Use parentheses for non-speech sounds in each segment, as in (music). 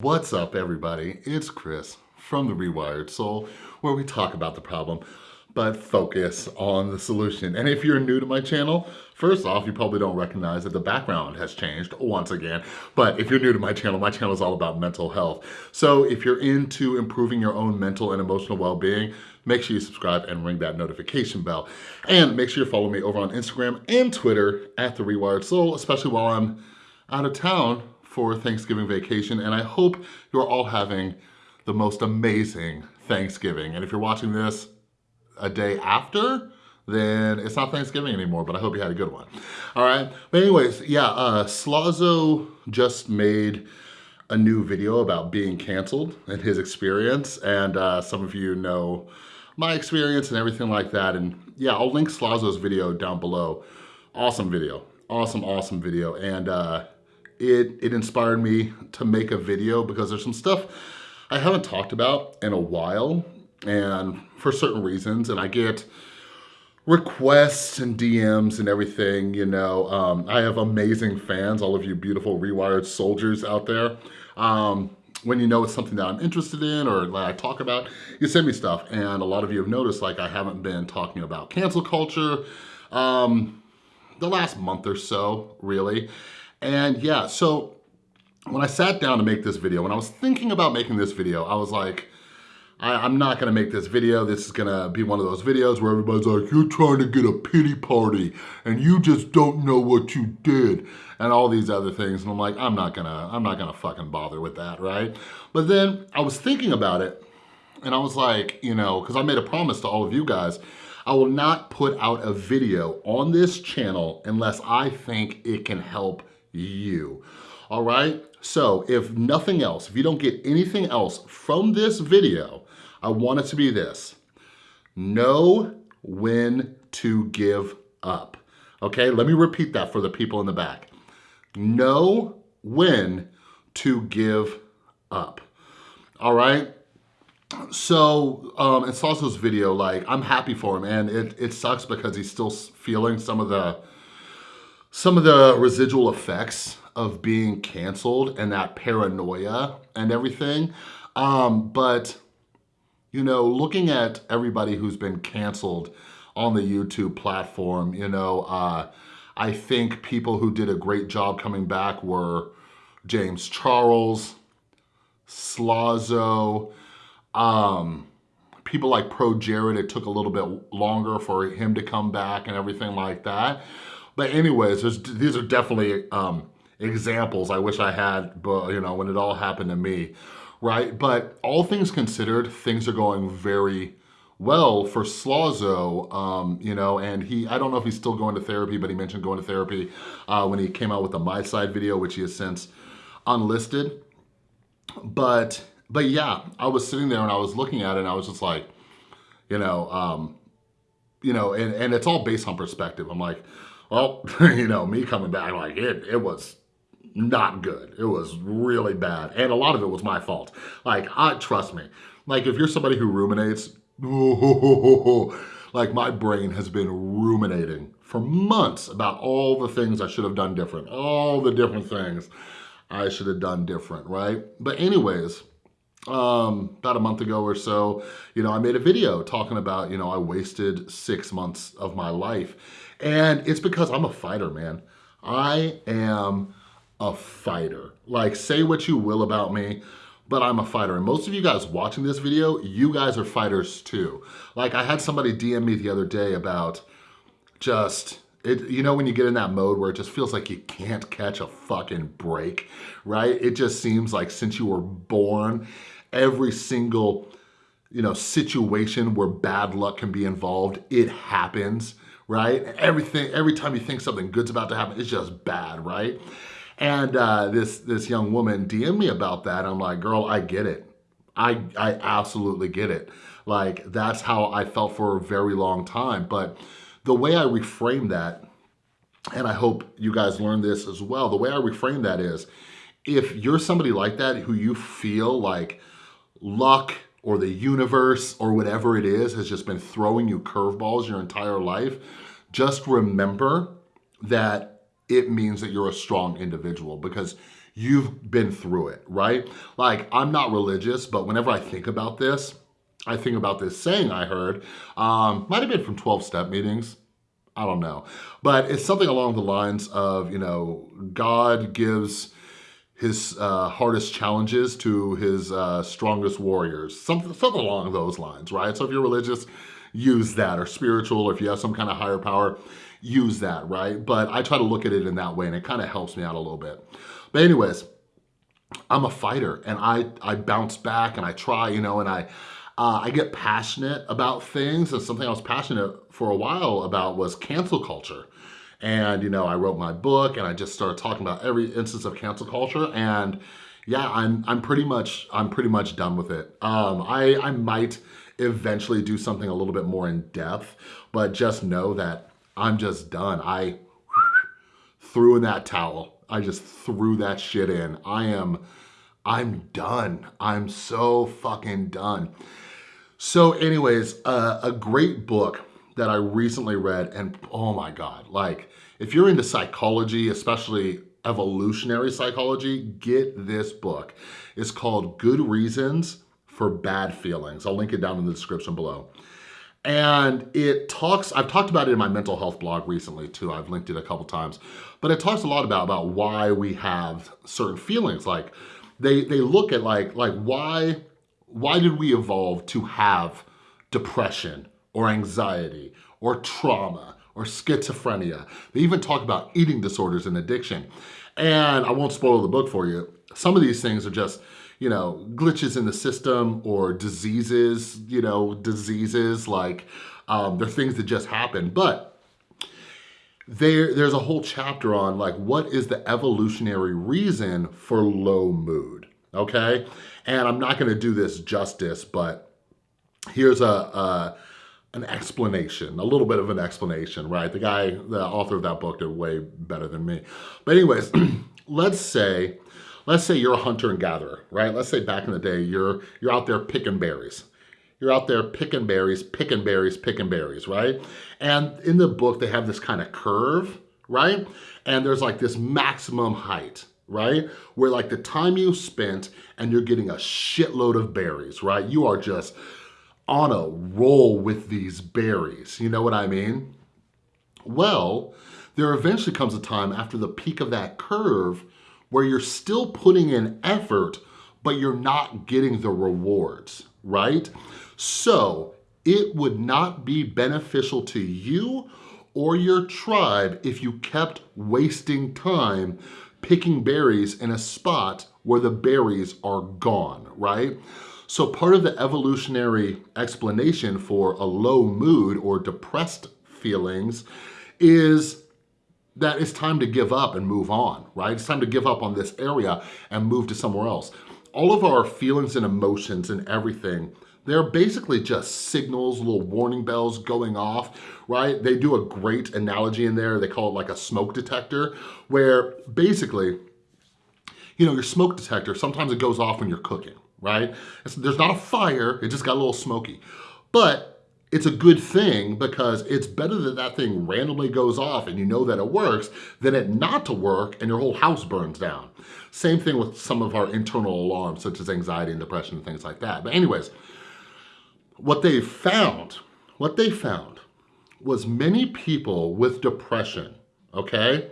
What's up everybody? It's Chris from The Rewired Soul where we talk about the problem but focus on the solution. And if you're new to my channel, first off, you probably don't recognize that the background has changed once again. But if you're new to my channel, my channel is all about mental health. So if you're into improving your own mental and emotional well-being, make sure you subscribe and ring that notification bell. And make sure you follow me over on Instagram and Twitter at The Rewired Soul, especially while I'm out of town for Thanksgiving vacation, and I hope you're all having the most amazing Thanksgiving. And if you're watching this a day after, then it's not Thanksgiving anymore, but I hope you had a good one. All right, but anyways, yeah, uh, Slazo just made a new video about being canceled and his experience, and uh, some of you know my experience and everything like that, and yeah, I'll link Slazo's video down below. Awesome video, awesome, awesome video, and uh, it, it inspired me to make a video because there's some stuff I haven't talked about in a while and for certain reasons and I get requests and DMs and everything, you know. Um, I have amazing fans, all of you beautiful rewired soldiers out there. Um, when you know it's something that I'm interested in or that I talk about, you send me stuff. And a lot of you have noticed like I haven't been talking about cancel culture um, the last month or so, really. And yeah, so when I sat down to make this video, when I was thinking about making this video, I was like, I, am not gonna make this video. This is gonna be one of those videos where everybody's like, you're trying to get a pity party and you just don't know what you did and all these other things. And I'm like, I'm not gonna, I'm not gonna fucking bother with that, right? But then I was thinking about it and I was like, you know, cause I made a promise to all of you guys, I will not put out a video on this channel unless I think it can help you. All right, so if nothing else, if you don't get anything else from this video, I want it to be this. Know when to give up. Okay, let me repeat that for the people in the back. Know when to give up. All right, so um, in Slazo's video, like I'm happy for him and it, it sucks because he's still feeling some of the some of the residual effects of being canceled and that paranoia and everything. Um, but, you know, looking at everybody who's been canceled on the YouTube platform, you know, uh, I think people who did a great job coming back were James Charles, Slazo, um, people like Pro Jared, it took a little bit longer for him to come back and everything like that. But anyways, these are definitely um, examples I wish I had, but you know, when it all happened to me, right? But all things considered, things are going very well for Slazo, um, you know, and he, I don't know if he's still going to therapy, but he mentioned going to therapy uh, when he came out with the My Side video, which he has since unlisted. But, but yeah, I was sitting there and I was looking at it and I was just like, you know, um, you know, and, and it's all based on perspective. I'm like, well, (laughs) you know, me coming back, like it, it was not good. It was really bad. And a lot of it was my fault. Like, I trust me. Like, if you're somebody who ruminates, (laughs) like my brain has been ruminating for months about all the things I should have done different, all the different things I should have done different, right? But anyways, um, about a month ago or so, you know, I made a video talking about, you know, I wasted six months of my life. And it's because I'm a fighter, man. I am a fighter. Like, say what you will about me, but I'm a fighter. And most of you guys watching this video, you guys are fighters too. Like, I had somebody DM me the other day about just it, you know when you get in that mode where it just feels like you can't catch a fucking break, right? It just seems like since you were born, every single you know situation where bad luck can be involved, it happens, right? Everything, every time you think something good's about to happen, it's just bad, right? And uh, this this young woman DM me about that. I'm like, girl, I get it. I I absolutely get it. Like that's how I felt for a very long time. But the way I reframe that, and I hope you guys learn this as well, the way I reframe that is, if you're somebody like that who you feel like luck or the universe or whatever it is has just been throwing you curveballs your entire life, just remember that it means that you're a strong individual because you've been through it, right? Like, I'm not religious, but whenever I think about this, I think about this saying I heard, um, might have been from 12-step meetings, I don't know. But it's something along the lines of, you know, God gives his uh, hardest challenges to his uh, strongest warriors. Something, something along those lines, right? So if you're religious, use that, or spiritual, or if you have some kind of higher power, use that, right? But I try to look at it in that way, and it kind of helps me out a little bit. But anyways, I'm a fighter, and I, I bounce back, and I try, you know, and I, uh, I get passionate about things, and something I was passionate for a while about was cancel culture. And, you know, I wrote my book and I just started talking about every instance of cancel culture and yeah, I'm, I'm pretty much, I'm pretty much done with it. Um, I, I might eventually do something a little bit more in depth, but just know that I'm just done. I threw in that towel. I just threw that shit in. I am, I'm done. I'm so fucking done. So anyways, uh, a great book that I recently read and oh my God, like if you're into psychology, especially evolutionary psychology, get this book. It's called Good Reasons for Bad Feelings. I'll link it down in the description below. And it talks, I've talked about it in my mental health blog recently too. I've linked it a couple times, but it talks a lot about, about why we have certain feelings. Like they, they look at like, like why, why did we evolve to have depression or anxiety or trauma or schizophrenia. They even talk about eating disorders and addiction. And I won't spoil the book for you. Some of these things are just, you know, glitches in the system or diseases, you know, diseases like um, they're things that just happen. But there, there's a whole chapter on like what is the evolutionary reason for low mood, okay? And I'm not gonna do this justice, but here's a, a an explanation, a little bit of an explanation, right? The guy, the author of that book did way better than me. But anyways, (clears throat) let's say, let's say you're a hunter and gatherer, right? Let's say back in the day, you're, you're out there picking berries. You're out there picking berries, picking berries, picking berries, right? And in the book, they have this kind of curve, right? And there's like this maximum height, right? Where like the time you spent and you're getting a shitload of berries, right? You are just on a roll with these berries. You know what I mean? Well, there eventually comes a time after the peak of that curve where you're still putting in effort, but you're not getting the rewards, right? So it would not be beneficial to you or your tribe if you kept wasting time picking berries in a spot where the berries are gone, right? So part of the evolutionary explanation for a low mood or depressed feelings is that it's time to give up and move on, right? It's time to give up on this area and move to somewhere else. All of our feelings and emotions and everything, they're basically just signals, little warning bells going off, right? They do a great analogy in there. They call it like a smoke detector, where basically, you know, your smoke detector, sometimes it goes off when you're cooking, right? It's, there's not a fire, it just got a little smoky. But it's a good thing because it's better that that thing randomly goes off and you know that it works than it not to work and your whole house burns down. Same thing with some of our internal alarms such as anxiety and depression and things like that. But anyways, what they found, what they found was many people with depression, okay?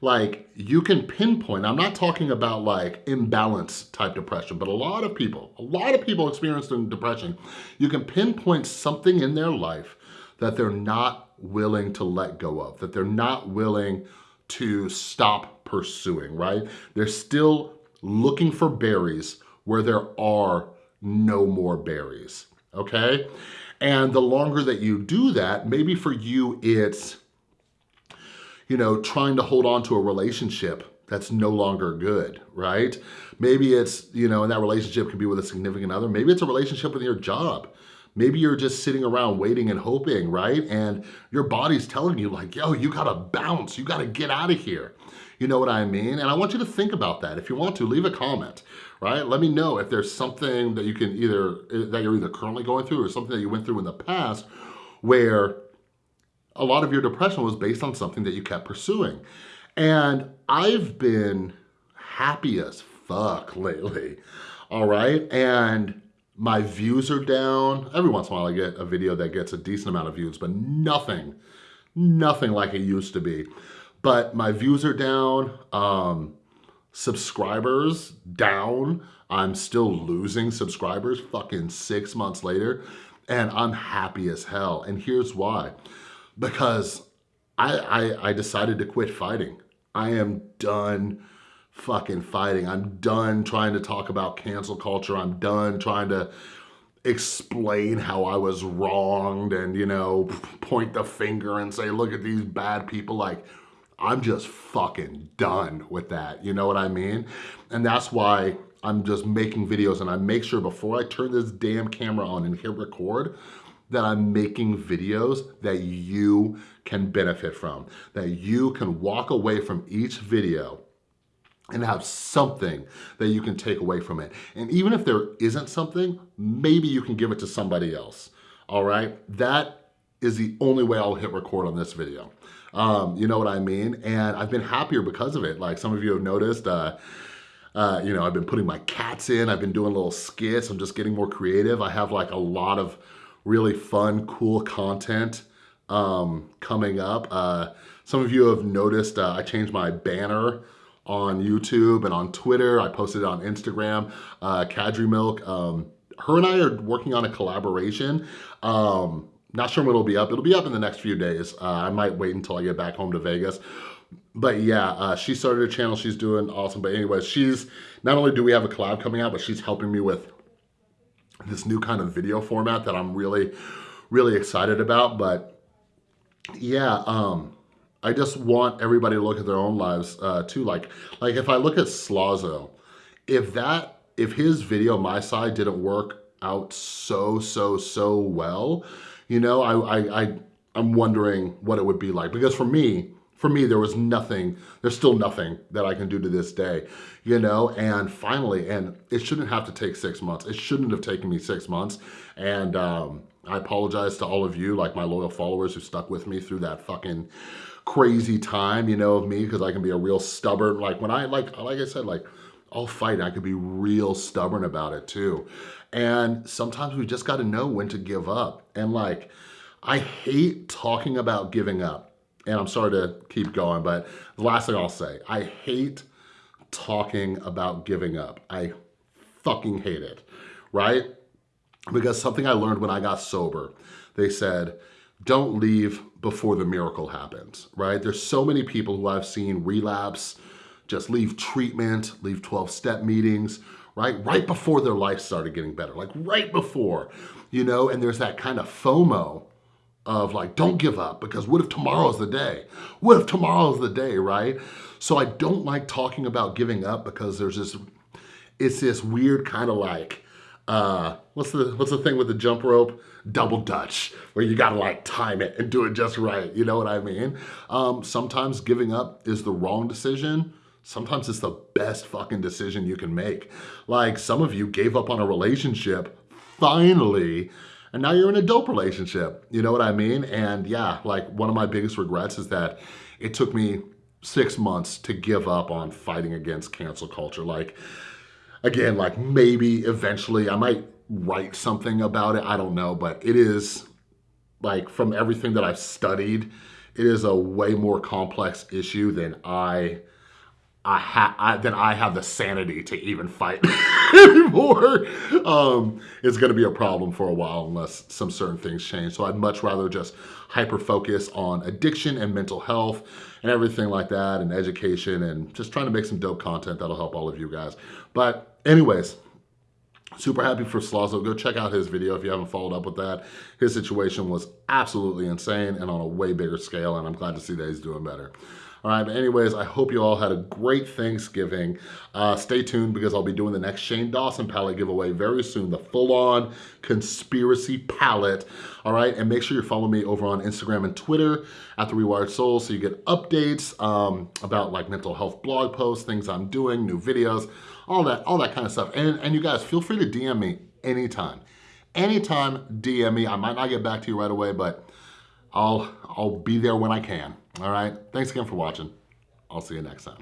Like you can pinpoint, I'm not talking about like imbalance type depression, but a lot of people, a lot of people experiencing depression, you can pinpoint something in their life that they're not willing to let go of, that they're not willing to stop pursuing, right? They're still looking for berries where there are no more berries, okay? And the longer that you do that, maybe for you it's you know, trying to hold on to a relationship that's no longer good, right? Maybe it's, you know, and that relationship can be with a significant other. Maybe it's a relationship with your job. Maybe you're just sitting around waiting and hoping, right? And your body's telling you like, yo, you gotta bounce, you gotta get out of here. You know what I mean? And I want you to think about that. If you want to, leave a comment, right? Let me know if there's something that you can either, eh, that you're either currently going through or something that you went through in the past where a lot of your depression was based on something that you kept pursuing. And I've been happy as fuck lately. All right. And my views are down. Every once in a while I get a video that gets a decent amount of views, but nothing, nothing like it used to be. But my views are down. Um, subscribers down. I'm still losing subscribers fucking six months later and I'm happy as hell. And here's why. Because I, I, I decided to quit fighting. I am done fucking fighting. I'm done trying to talk about cancel culture. I'm done trying to explain how I was wronged and, you know, point the finger and say, look at these bad people. Like, I'm just fucking done with that. You know what I mean? And that's why I'm just making videos and I make sure before I turn this damn camera on and hit record that I'm making videos that you can benefit from, that you can walk away from each video and have something that you can take away from it. And even if there isn't something, maybe you can give it to somebody else, all right? That is the only way I'll hit record on this video. Um, you know what I mean? And I've been happier because of it. Like some of you have noticed, uh, uh, you know, I've been putting my cats in, I've been doing little skits, I'm just getting more creative. I have like a lot of really fun, cool content um, coming up. Uh, some of you have noticed uh, I changed my banner on YouTube and on Twitter. I posted it on Instagram, uh, Kadri Milk. Um, her and I are working on a collaboration. Um, not sure when it'll be up. It'll be up in the next few days. Uh, I might wait until I get back home to Vegas but yeah, uh, she started a channel. She's doing awesome. But anyways, she's not only do we have a collab coming out, but she's helping me with this new kind of video format that I'm really, really excited about. But yeah, um, I just want everybody to look at their own lives uh, too. Like, like if I look at Slazo, if that, if his video, my side didn't work out so, so, so well, you know, I, I, I I'm wondering what it would be like because for me, for me, there was nothing, there's still nothing that I can do to this day, you know? And finally, and it shouldn't have to take six months. It shouldn't have taken me six months. And um, I apologize to all of you, like my loyal followers who stuck with me through that fucking crazy time, you know, of me, because I can be a real stubborn, like when I, like, like I said, like, I'll fight. I could be real stubborn about it too. And sometimes we just got to know when to give up. And like, I hate talking about giving up and I'm sorry to keep going, but the last thing I'll say, I hate talking about giving up. I fucking hate it, right? Because something I learned when I got sober, they said, don't leave before the miracle happens, right? There's so many people who I've seen relapse, just leave treatment, leave 12-step meetings, right? Right before their life started getting better, like right before, you know, and there's that kind of FOMO of like, don't give up because what if tomorrow's the day? What if tomorrow's the day, right? So I don't like talking about giving up because there's this, it's this weird kind of like, uh, what's the, what's the thing with the jump rope? Double Dutch, where you gotta like time it and do it just right. You know what I mean? Um, sometimes giving up is the wrong decision. Sometimes it's the best fucking decision you can make. Like some of you gave up on a relationship finally and now you're in a dope relationship. You know what I mean? And yeah, like one of my biggest regrets is that it took me six months to give up on fighting against cancel culture. Like, again, like maybe eventually I might write something about it. I don't know, but it is like from everything that I've studied, it is a way more complex issue than I I ha I, then I have the sanity to even fight (laughs) anymore. Um, it's gonna be a problem for a while unless some certain things change. So I'd much rather just hyper focus on addiction and mental health and everything like that and education and just trying to make some dope content that'll help all of you guys. But anyways, super happy for Slazo. Go check out his video if you haven't followed up with that. His situation was absolutely insane and on a way bigger scale and I'm glad to see that he's doing better. All right, but anyways, I hope you all had a great Thanksgiving. Uh, stay tuned because I'll be doing the next Shane Dawson palette giveaway very soon, the full-on conspiracy palette. All right, and make sure you follow me over on Instagram and Twitter at The Rewired Soul so you get updates um, about like mental health blog posts, things I'm doing, new videos, all that, all that kind of stuff. And, and you guys, feel free to DM me anytime. Anytime, DM me. I might not get back to you right away, but I'll, I'll be there when I can. All right. Thanks again for watching. I'll see you next time.